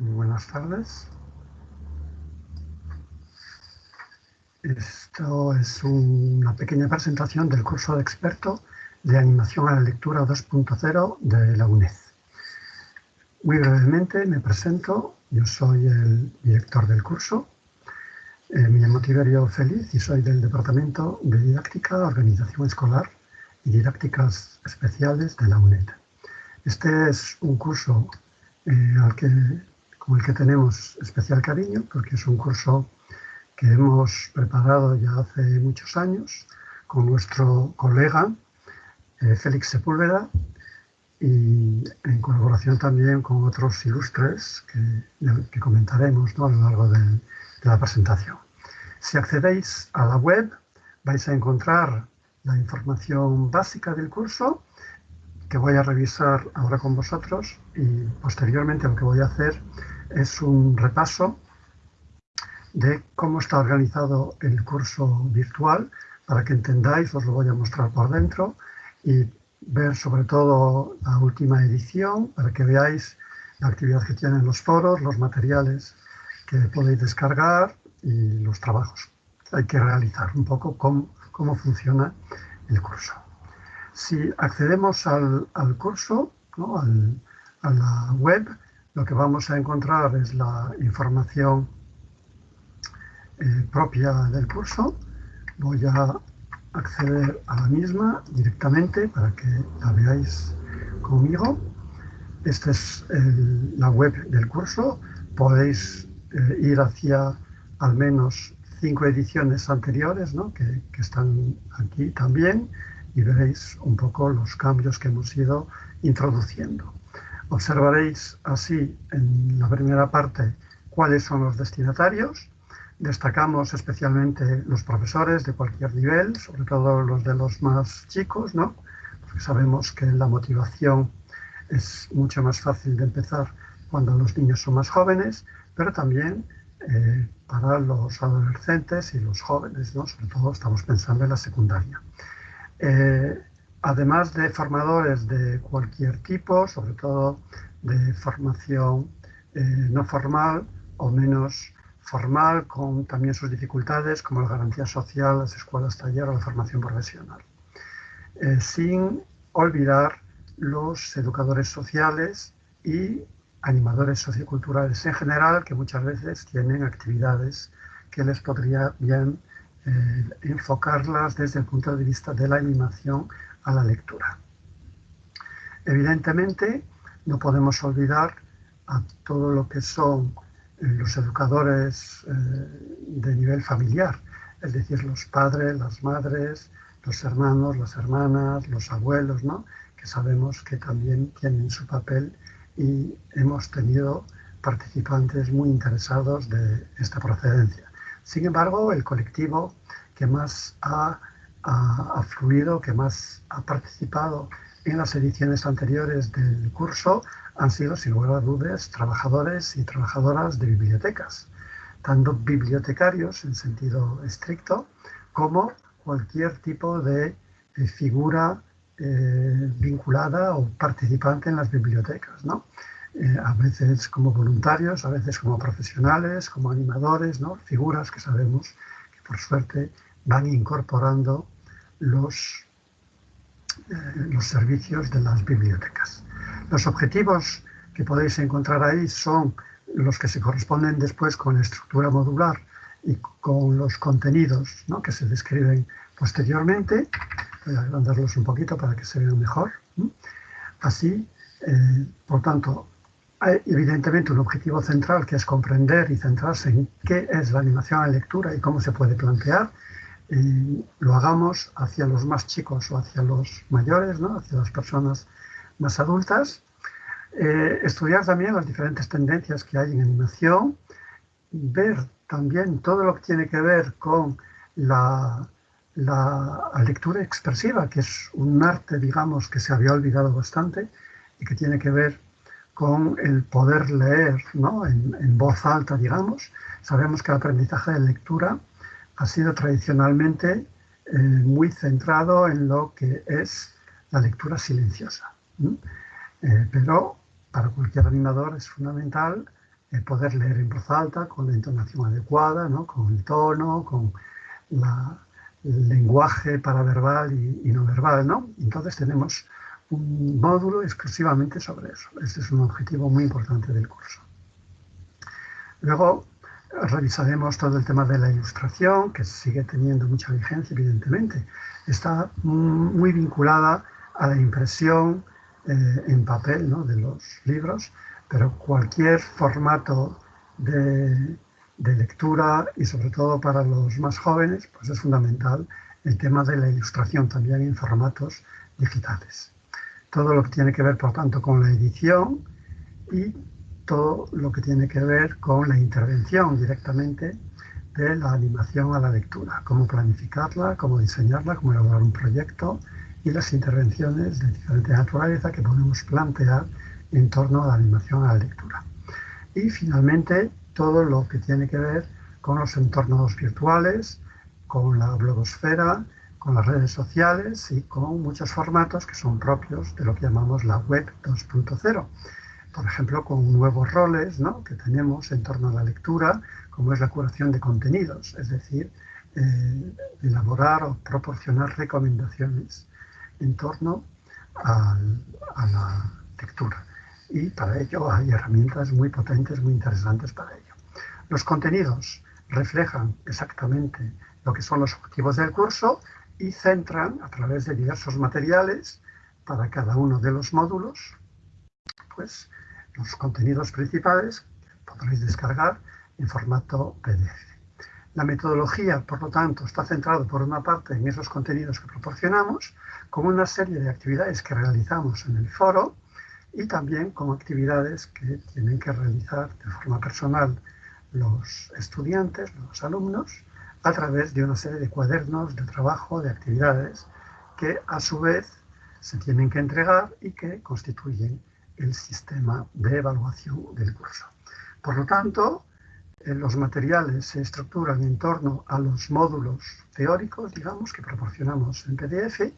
Buenas tardes. Esto es una pequeña presentación del curso de experto de animación a la lectura 2.0 de la UNED. Muy brevemente me presento, yo soy el director del curso, eh, me llamo Tiberio Feliz y soy del Departamento de Didáctica, Organización Escolar y Didácticas Especiales de la UNED. Este es un curso eh, al que, con el que tenemos especial cariño porque es un curso que hemos preparado ya hace muchos años con nuestro colega eh, Félix Sepúlveda y en colaboración también con otros ilustres que, comentaremos a lo largo de, de la presentación. Si accedéis a la web vais a encontrar la información básica del curso que voy a revisar ahora con vosotros y posteriormente lo que voy a hacer es un repaso de cómo está organizado el curso virtual para que entendáis, os lo voy a mostrar por dentro y ver sobre todo la última edición para que veáis la actividad que tienen los foros, los materiales que podéis descargar y los trabajos hay que realizar, un poco cómo, cómo funciona el curso. Si accedemos al, curso, a la web, lo que vamos a encontrar es la información eh, propia del curso. Voy a acceder a la misma directamente para que la veáis conmigo. Esta es la web del curso. Podéis eh, ir hacia al menos cinco ediciones anteriores que, que, están aquí también y veréis un poco los cambios que hemos ido introduciendo. Observaréis así en la primera parte cuáles son los destinatarios, Destacamos especialmente los profesores de cualquier nivel, sobre todo los de los más chicos, ¿no? porque sabemos que la motivación es mucho más fácil de empezar cuando los niños son más jóvenes, pero también eh, para los adolescentes y los jóvenes, ¿no? sobre todo estamos pensando en la secundaria. Eh, además de formadores de cualquier tipo, sobre todo de formación eh, no formal o menos formal con también sus dificultades como la garantía social, las escuelas taller o la formación profesional. Eh, sin olvidar los educadores sociales y animadores socioculturales en general que muchas veces tienen actividades que les podría bien eh, enfocarlas desde el punto de vista de la animación a la lectura. Evidentemente no podemos olvidar a todo lo que son los educadores eh, de nivel familiar, es decir, los padres, las madres, los hermanos, las hermanas, los abuelos, ¿no? que sabemos que también tienen su papel y hemos tenido participantes muy interesados de esta procedencia. Sin embargo, el colectivo que más ha, ha, fluido, que más ha participado en las ediciones anteriores del curso han sido, sin lugar a dudas, trabajadores y trabajadoras de bibliotecas, tanto bibliotecarios en sentido estricto como cualquier tipo de eh, figura eh, vinculada o participante en las bibliotecas, ¿no? Eh, a veces como voluntarios, a veces como profesionales, como animadores, ¿no? figuras que sabemos que por suerte van incorporando los, los servicios de las bibliotecas. Los objetivos que podéis encontrar ahí son los que se corresponden después con la estructura modular y con los contenidos que se describen posteriormente. Voy a agrandarlos un poquito para que se vean mejor. Así, eh, por tanto, hay evidentemente un objetivo central que es comprender y centrarse en qué es la animación en lectura y cómo se puede plantear. Y lo hagamos hacia los más chicos o hacia los mayores, ¿no? hacia las personas más adultas, eh, estudiar también las diferentes tendencias que hay en animación, ver también todo lo que tiene que ver con la, la lectura expresiva, que es un arte, digamos, que se había olvidado bastante y que tiene que ver con el poder leer ¿no? en, voz alta, digamos. Sabemos que el aprendizaje de lectura ha sido tradicionalmente eh, muy centrado en lo que es la lectura silenciosa. Eh, pero para cualquier animador es fundamental eh, poder leer en voz alta con la entonación adecuada, ¿no? con el tono, con el lenguaje paraverbal y, y no verbal. ¿no? Entonces tenemos un módulo exclusivamente sobre eso. Este es un objetivo muy importante del curso. Luego revisaremos todo el tema de la ilustración, que sigue teniendo mucha vigencia, evidentemente. Está muy vinculada a la impresión eh, en papel ¿no? de los libros, pero cualquier formato de, de, lectura y sobre todo para los más jóvenes, pues es fundamental el tema de la ilustración también en formatos digitales. Todo lo que tiene que ver, por tanto, con la edición y todo lo que tiene que ver con la intervención directamente de la animación a la lectura, cómo planificarla, cómo diseñarla, cómo elaborar un proyecto y las intervenciones de diferente naturaleza que podemos plantear en torno a la animación a la lectura. Y finalmente, todo lo que tiene que ver con los entornos virtuales, con la blogosfera, con las redes sociales y con muchos formatos que son propios de lo que llamamos la web 2.0 por ejemplo, con nuevos roles que tenemos en torno a la lectura, como es la curación de contenidos, es decir, eh, elaborar o proporcionar recomendaciones en torno a la lectura. Y para ello hay herramientas muy potentes, muy interesantes para ello. Los contenidos reflejan exactamente lo que son los objetivos del curso y centran a través de diversos materiales para cada uno de los módulos pues los contenidos principales podréis descargar en formato PDF. La metodología, por lo tanto, está centrada por una parte en esos contenidos que proporcionamos, con una serie de actividades que realizamos en el foro y también con actividades que tienen que realizar de forma personal los estudiantes, los alumnos, a través de una serie de cuadernos de trabajo, de actividades, que a su vez se tienen que entregar y que constituyen el sistema de evaluación del curso. Por lo tanto, eh, los materiales se estructuran en torno a los módulos teóricos, digamos, que proporcionamos en PDF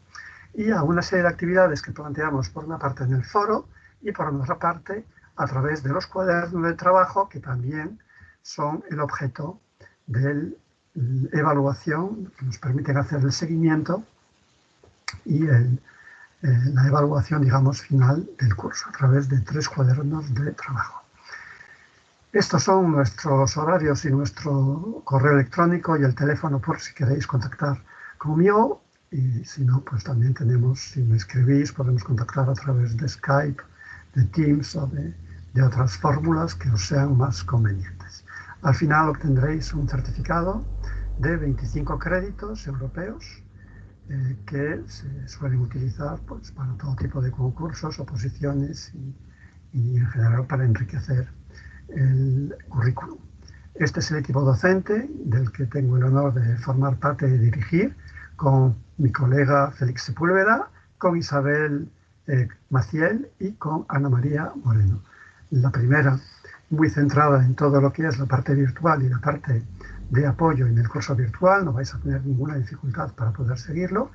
y a una serie de actividades que planteamos por una parte en el foro y por otra parte a través de los cuadernos de trabajo que también son el objeto de evaluación que nos permiten hacer el seguimiento y el, eh, la evaluación, digamos, final del curso a través de tres cuadernos de trabajo. Estos son nuestros horarios y nuestro correo electrónico y el teléfono por si queréis contactar conmigo y si no, pues también tenemos, si me escribís, podemos contactar a través de Skype, de Teams o de, de otras fórmulas que os sean más convenientes. Al final obtendréis un certificado de 25 créditos europeos eh, que se suelen utilizar pues, para todo tipo de concursos, oposiciones y, en general para enriquecer el currículum. Este es el equipo docente del que tengo el honor de formar parte y dirigir con mi colega Félix Sepúlveda, con Isabel eh, Maciel y con Ana María Moreno. La primera muy centrada en todo lo que es la parte virtual y la parte de apoyo en el curso virtual, no vais a tener ninguna dificultad para poder seguirlo,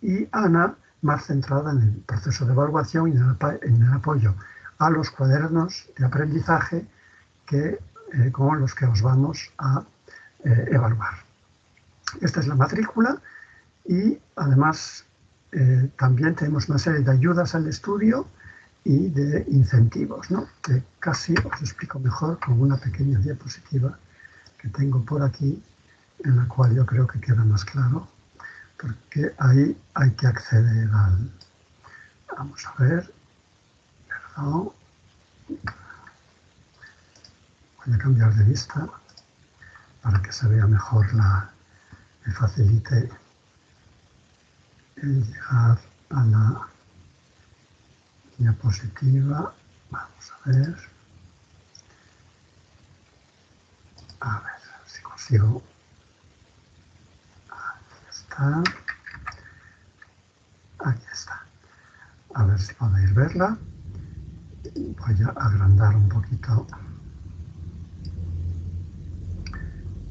y Ana, más centrada en el proceso de evaluación y en el, apoyo a los cuadernos de aprendizaje que, eh, con los que os vamos a eh, evaluar. Esta es la matrícula y además eh, también tenemos una serie de ayudas al estudio y de incentivos, ¿no? que casi os explico mejor con una pequeña diapositiva que tengo por aquí, en la cual yo creo que queda más claro, porque ahí hay que acceder al... Vamos a ver, perdón, voy a cambiar de vista para que se vea mejor la... me facilite el llegar a la diapositiva. Vamos a ver. A ver si consigo. Aquí está. Aquí está. A ver si podéis verla. Voy a agrandar un poquito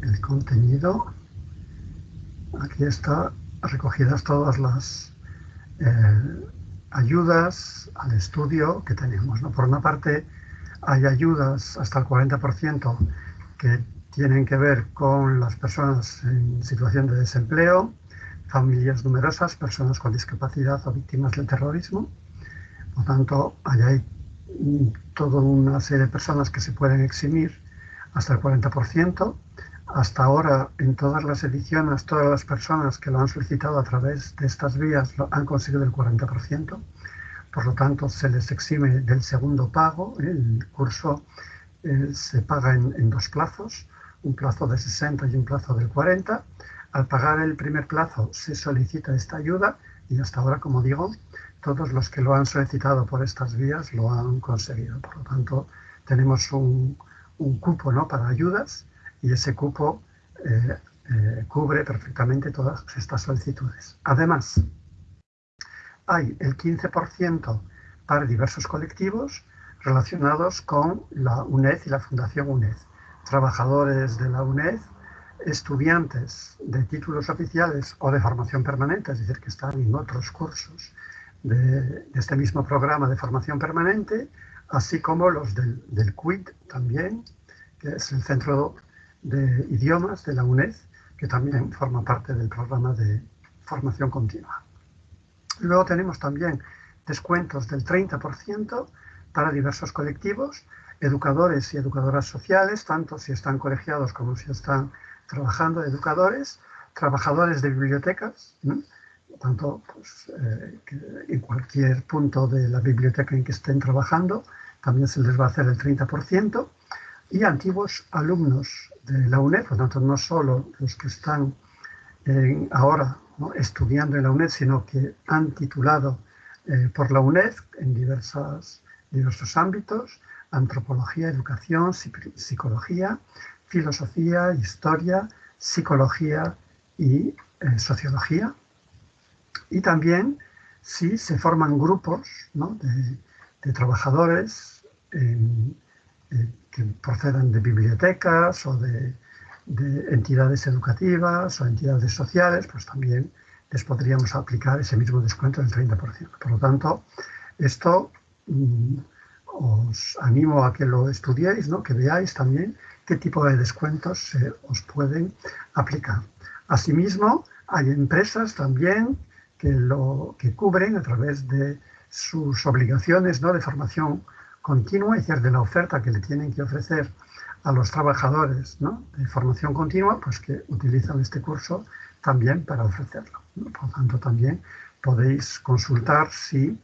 el contenido. Aquí está recogidas todas las eh, ayudas al estudio que tenemos. ¿no? Por una parte, Hay ayudas hasta el 40% que tienen que ver con las personas en situación de desempleo, familias numerosas, personas con discapacidad o víctimas del terrorismo. Por tanto, hay toda una serie de personas que se pueden eximir hasta el 40%. Hasta ahora, en todas las ediciones, todas las personas que lo han solicitado a través de estas vías han conseguido el 40%. Por lo tanto, se les exime del segundo pago. El curso eh, se paga en dos plazos, un plazo de 60 y un plazo del 40 al pagar el primer plazo se solicita esta ayuda y hasta ahora, como digo, todos los que lo han solicitado por estas vías lo han conseguido. Por lo tanto, tenemos un, cupo ¿no? para ayudas y ese cupo eh, eh, cubre perfectamente todas estas solicitudes. Además, hay el 15% para diversos colectivos relacionados con la UNED y la Fundación UNED. Trabajadores de la UNED estudiantes de títulos oficiales o de formación permanente, es decir, que están en otros cursos de, este mismo programa de formación permanente, así como los del, del CUIT también, que es el Centro de Idiomas de la UNED, que también forma parte del programa de formación continua. Luego tenemos también descuentos del 30% para diversos colectivos, educadores y educadoras sociales, tanto si están colegiados como si están trabajando educadores, trabajadores de bibliotecas, tanto pues, eh, en cualquier punto de la biblioteca en que estén trabajando, también se les va a hacer el 30%, y antiguos alumnos de la UNED, por tanto no solo los que están ahora estudiando en la UNED, sino que han titulado eh, por la UNED en diversos ámbitos, antropología, educación, psicología, filosofía, historia, psicología y eh, sociología. Y también si se forman grupos de, trabajadores eh, que procedan de bibliotecas o de, entidades educativas o entidades sociales, pues también les podríamos aplicar ese mismo descuento del 30%. Por lo tanto, esto mm, os animo a que lo estudiéis, ¿no? que veáis también qué tipo de descuentos se os pueden aplicar. Asimismo, hay empresas también que, lo, que cubren a través de sus obligaciones ¿no? de formación continua, es decir, de la oferta que le tienen que ofrecer a los trabajadores de formación continua, pues que utilizan este curso también para ofrecerlo. Por lo tanto, también podéis consultar si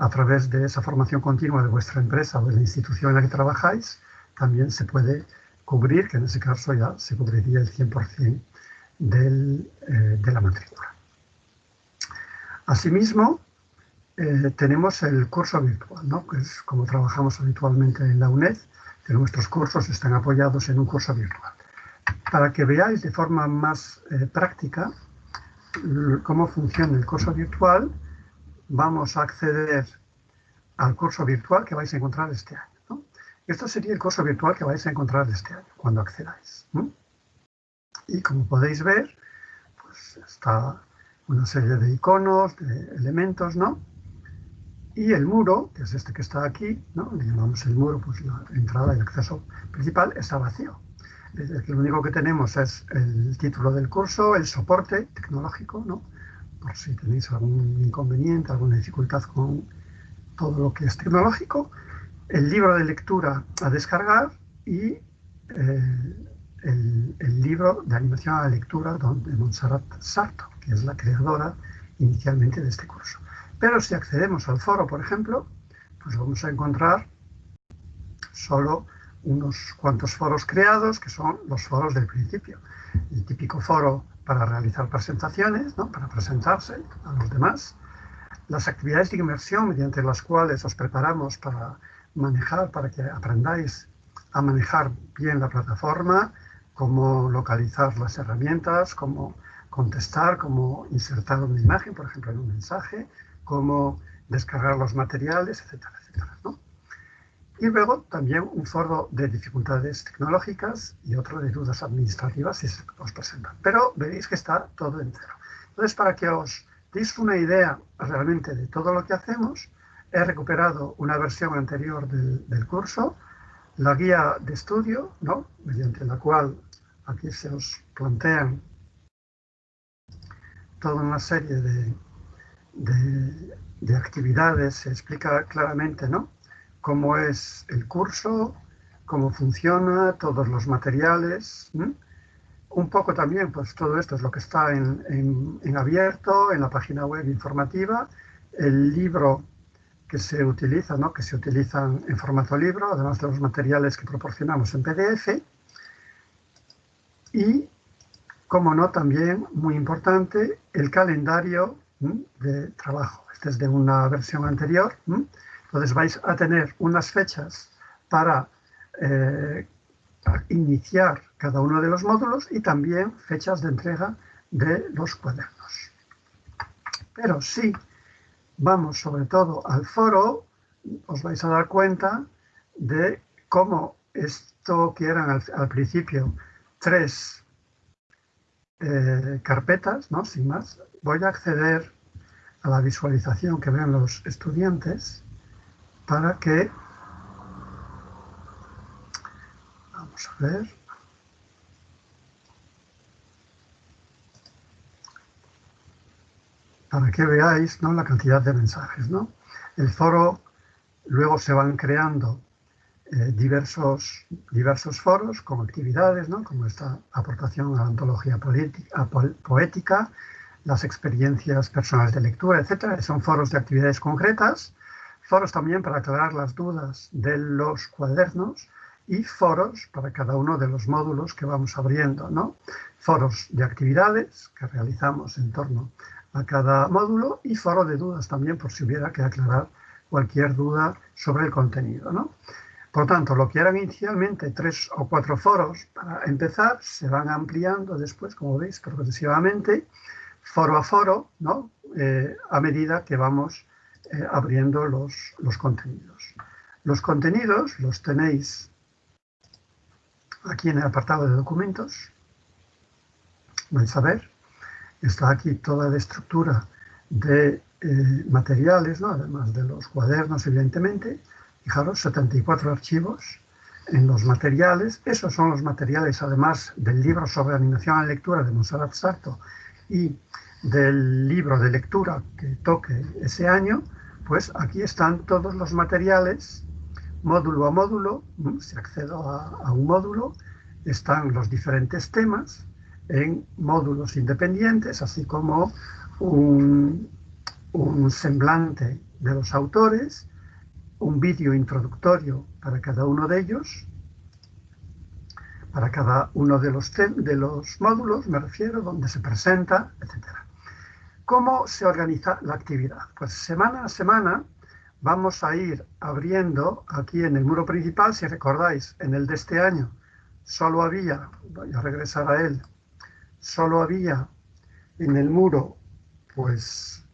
a través de esa formación continua de vuestra empresa o de la institución en la que trabajáis, también se puede cubrir, que en ese caso ya se cubriría el 100% del, eh, de la matrícula. Asimismo, eh, tenemos el curso virtual, ¿no? que es como trabajamos habitualmente en la UNED, que nuestros cursos están apoyados en un curso virtual. Para que veáis de forma más eh, práctica cómo funciona el curso virtual, vamos a acceder al curso virtual que vais a encontrar este año. Esto sería el curso virtual que vais a encontrar este año, cuando accedáis. Y como podéis ver, pues está una serie de iconos, de elementos, ¿no? Y el muro, que es este que está aquí. Le llamamos el muro, pues la entrada y el acceso principal está vacío. Lo único que tenemos es el título del curso, el soporte tecnológico, ¿no? Por si tenéis algún inconveniente, alguna dificultad con todo lo que es tecnológico, el libro de lectura a descargar y eh, el, libro de animación a la lectura de Montserrat Sarto, que es la creadora inicialmente de este curso. Pero si accedemos al foro, por ejemplo, pues vamos a encontrar solo unos cuantos foros creados, que son los foros del principio. El típico foro para realizar presentaciones, ¿no? para presentarse a los demás. Las actividades de inmersión mediante las cuales os preparamos para manejar, para que aprendáis a manejar bien la plataforma, cómo localizar las herramientas, cómo contestar, cómo insertar una imagen, por ejemplo, en un mensaje, cómo descargar los materiales, etcétera, etcétera. Y luego también un foro de dificultades tecnológicas y otro de dudas administrativas si se os presentan. Pero veréis que está todo en cero. Entonces, para que os deis una idea realmente de todo lo que hacemos, he recuperado una versión anterior del, curso la guía de estudio, ¿no? mediante la cual aquí se os plantean toda una serie de, de, actividades, se explica claramente ¿no? Cómo es el curso, cómo funciona, todos los materiales. Un poco también, pues todo esto es lo que está en, en, abierto, en la página web informativa, el libro que se utiliza, ¿no? que se utilizan en formato libro, además de los materiales que proporcionamos en PDF. Y, como no, también, muy importante, el calendario de trabajo. Este es de una versión anterior. Entonces vais a tener unas fechas para eh, iniciar cada uno de los módulos y también fechas de entrega de los cuadernos. Pero si vamos sobre todo al foro, os vais a dar cuenta de cómo esto que eran al, principio tres eh, carpetas, ¿no? sin más, voy a acceder a la visualización que ven los estudiantes para que vamos a ver para que veáis ¿no? la cantidad de mensajes. ¿no? El foro luego se van creando eh, diversos, diversos foros con actividades, ¿no? como esta aportación a la antología poética, las experiencias personales de lectura, etc. Son foros de actividades concretas, foros también para aclarar las dudas de los cuadernos y foros para cada uno de los módulos que vamos abriendo. ¿no? Foros de actividades que realizamos en torno a cada módulo y foro de dudas también por si hubiera que aclarar cualquier duda sobre el contenido. ¿no? Por tanto, lo que eran inicialmente tres o cuatro foros para empezar, se van ampliando después, como veis, progresivamente, foro a foro, ¿no? Eh, a medida que vamos eh, abriendo los, los contenidos. Los contenidos los tenéis aquí en el apartado de documentos. Vais a ver está aquí toda la estructura de eh, materiales, además de los cuadernos, evidentemente. Fijaros, 74 archivos en los materiales. Esos son los materiales, además del libro sobre animación a lectura de Monserrat Sarto y del libro de lectura que toque ese año, pues aquí están todos los materiales, módulo a módulo, si accedo a un módulo, están los diferentes temas, en módulos independientes, así como un, semblante de los autores, un vídeo introductorio para cada uno de ellos, para cada uno de los, de los módulos, me refiero, donde se presenta, etc. ¿Cómo se organiza la actividad? Pues semana a semana vamos a ir abriendo aquí en el muro principal, si recordáis, en el de este año solo había, voy a regresar a él, solo había en el muro, pues,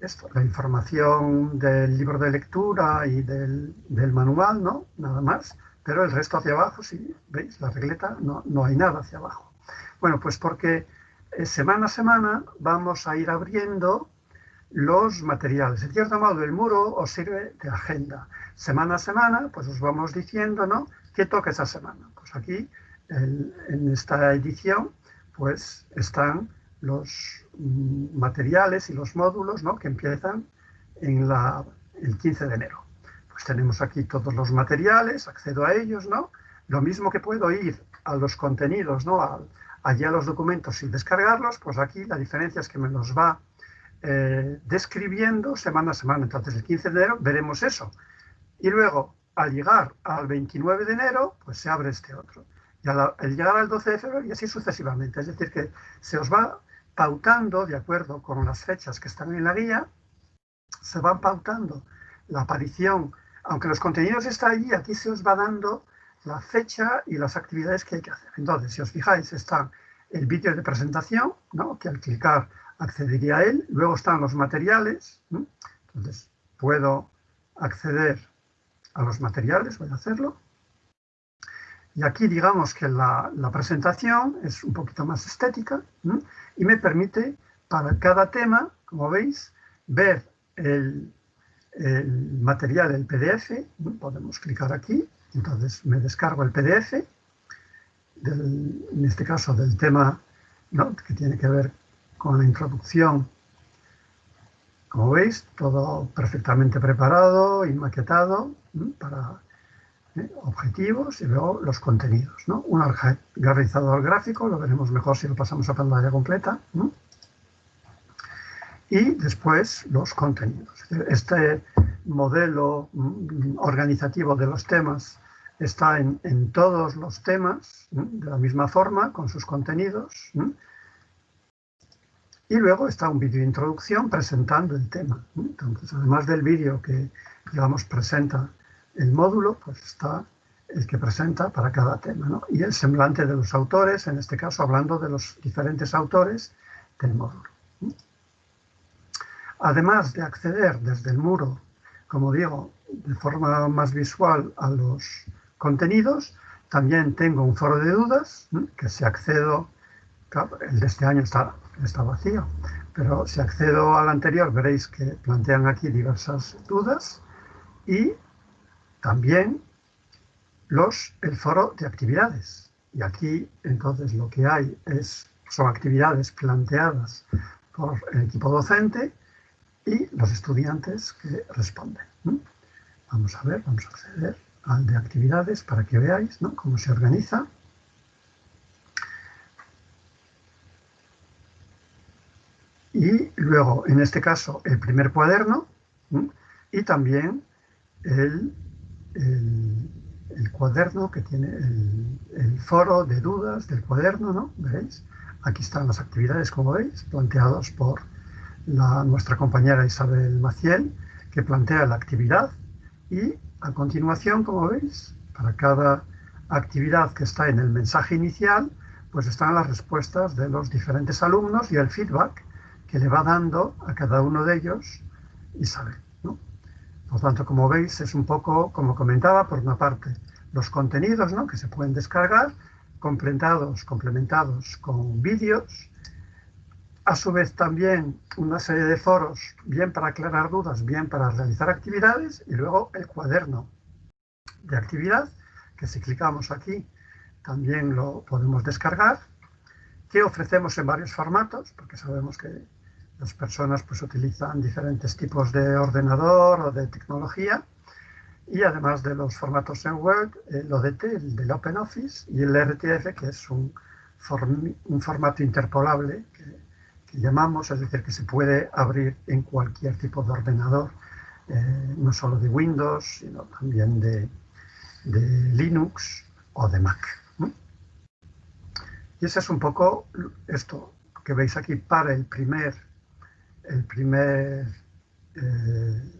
esto, la información del libro de lectura y del, manual, ¿no? Nada más. Pero el resto hacia abajo, si veis la regleta, no, no hay nada hacia abajo. Bueno, pues porque semana a semana vamos a ir abriendo los materiales. En cierto modo, el muro os sirve de agenda. Semana a semana, pues os vamos diciendo, ¿no? ¿Qué toca esa semana? Pues aquí en esta edición pues están los mm, materiales y los módulos ¿no? que empiezan en el 15 de enero. Pues tenemos aquí todos los materiales, accedo a ellos, ¿no? Lo mismo que puedo ir a los contenidos, ¿no? Allí a los documentos y descargarlos, pues aquí la diferencia es que me los va eh, describiendo semana a semana. Entonces el 15 de enero veremos eso. Y luego, al llegar al 29 de enero, pues se abre este otro y al, llegar al 12 de febrero y así sucesivamente. Es decir, que se os va pautando, de acuerdo con las fechas que están en la guía, se van pautando la aparición, aunque los contenidos están allí, aquí se os va dando la fecha y las actividades que hay que hacer. Entonces, si os fijáis, está el vídeo de presentación, ¿no? que al clicar accedería a él, luego están los materiales, entonces puedo acceder a los materiales, voy a hacerlo, y aquí digamos que la, presentación es un poquito más estética y me permite para cada tema, como veis, ver el material, el PDF, podemos clicar aquí, entonces me descargo el PDF, en este caso del tema que tiene que ver con la introducción. Como veis, todo perfectamente preparado y maquetado para ¿eh? objetivos y luego los contenidos. ¿no? Un organizador gráfico, lo veremos mejor si lo pasamos a pantalla completa. Y después los contenidos. Este modelo mm, organizativo de los temas está en, todos los temas de la misma forma, con sus contenidos. Y luego está un vídeo de introducción presentando el tema. Entonces, además del vídeo que, digamos, presenta el módulo, pues está el que presenta para cada tema. Y el semblante de los autores, en este caso hablando de los diferentes autores del módulo. Además de acceder desde el muro, como digo, de forma más visual a los contenidos. También tengo un foro de dudas, que si accedo, el de este año está, está vacío, pero si accedo al anterior veréis que plantean aquí diversas dudas y también los, el foro de actividades. Y aquí entonces lo que hay es, son actividades planteadas por el equipo docente y los estudiantes que responden. Vamos a ver, vamos a acceder al de actividades para que veáis cómo se organiza. Y luego, en este caso, el primer cuaderno y también el, el, cuaderno que tiene el, foro de dudas del cuaderno, ¿no? ¿Veis? Aquí están las actividades, como veis, planteados por la, nuestra compañera Isabel Maciel, que plantea la actividad y a continuación, como veis, para cada actividad que está en el mensaje inicial, pues están las respuestas de los diferentes alumnos y el feedback que le va dando a cada uno de ellos Isabel. ¿no? Por tanto, como veis, es un poco, como comentaba, por una parte, los contenidos ¿no? que se pueden descargar, complementados, complementados con vídeos, a su vez también una serie de foros, bien para aclarar dudas, bien para realizar actividades, y luego el cuaderno de actividad, que si clicamos aquí también lo podemos descargar, que ofrecemos en varios formatos, porque sabemos que las personas pues, utilizan diferentes tipos de ordenador o de tecnología, y además de los formatos en Word, el ODT, el del OpenOffice, y el RTF, que es un, formato interpolable que llamamos, es decir, que se puede abrir en cualquier tipo de ordenador, eh, no solo de Windows, sino también de, Linux o de Mac. Y ese es un poco esto que veis aquí para el primer, el primer, eh,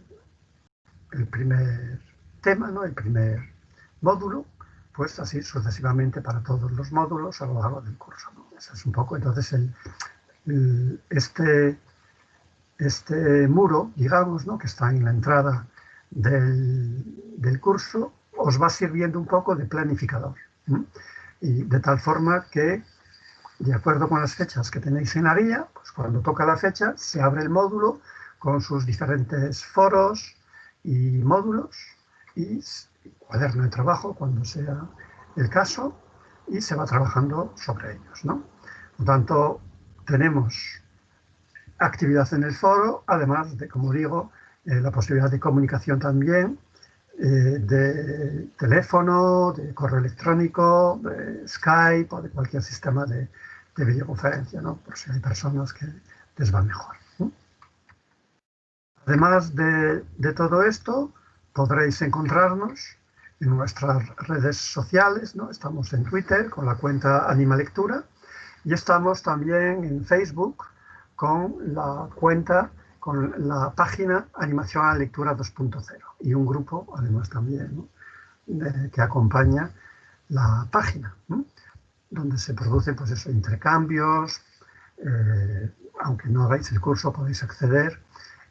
el primer tema, ¿no? el primer módulo, pues así sucesivamente para todos los módulos a lo largo del curso. Ese es un poco entonces el, este, este muro, digamos, ¿no? que está en la entrada del, curso, os va sirviendo un poco de planificador. Y de tal forma que, de acuerdo con las fechas que tenéis en guía, pues cuando toca la fecha se abre el módulo con sus diferentes foros y módulos y cuaderno de trabajo cuando sea el caso y se va trabajando sobre ellos. ¿no? Por tanto, tenemos actividad en el foro, además de, como digo, eh, la posibilidad de comunicación también, eh, de teléfono, de correo electrónico, de Skype o de cualquier sistema de, videoconferencia, ¿no? por si hay personas que les va mejor. Además de, todo esto, podréis encontrarnos en nuestras redes sociales, ¿no? estamos en Twitter con la cuenta Anima Lectura, y estamos también en Facebook con la cuenta, con la página Animación a la Lectura 2.0 y un grupo, además también, que acompaña la página, donde se producen pues eso, intercambios, eh, aunque no hagáis el curso podéis acceder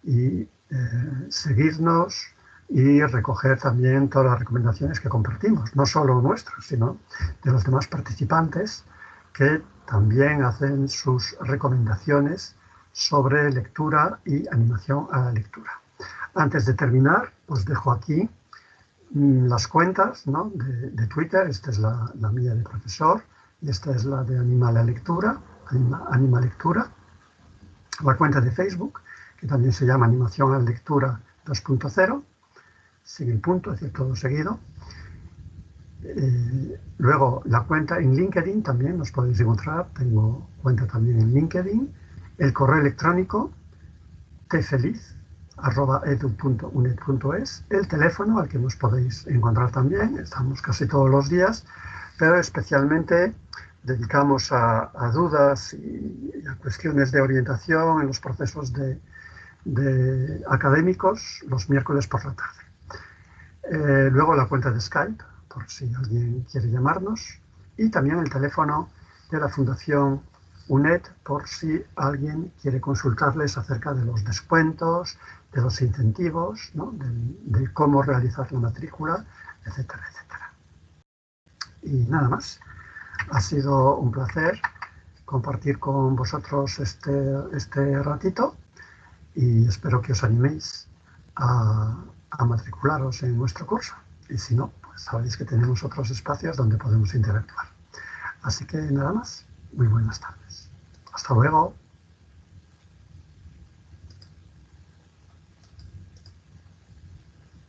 y eh, seguirnos y recoger también todas las recomendaciones que compartimos, no solo nuestras, sino de los demás participantes que también hacen sus recomendaciones sobre lectura y animación a la lectura. Antes de terminar, os dejo aquí mm, las cuentas de, Twitter. Esta es la, mía de profesor y esta es la de Animal Lectura, Anima, Lectura. La cuenta de Facebook, que también se llama Animación a Lectura 2.0, sin el punto, es decir, todo seguido. Eh, luego, la cuenta en LinkedIn también nos podéis encontrar. Tengo cuenta también en LinkedIn. El correo electrónico tfeliz.edu.unet.es. El teléfono al que nos podéis encontrar también. Estamos casi todos los días, pero especialmente dedicamos a, dudas y, a cuestiones de orientación en los procesos de, académicos los miércoles por la tarde. Eh, luego la cuenta de Skype, por si alguien quiere llamarnos, y también el teléfono de la Fundación UNED por si alguien quiere consultarles acerca de los descuentos, de los incentivos, de, cómo realizar la matrícula, etcétera, etcétera. Y nada más. Ha sido un placer compartir con vosotros este, este ratito y espero que os animéis a, a matricularos en nuestro curso. Y si no, sabéis que tenemos otros espacios donde podemos interactuar. Así que nada más, muy buenas tardes. Hasta luego.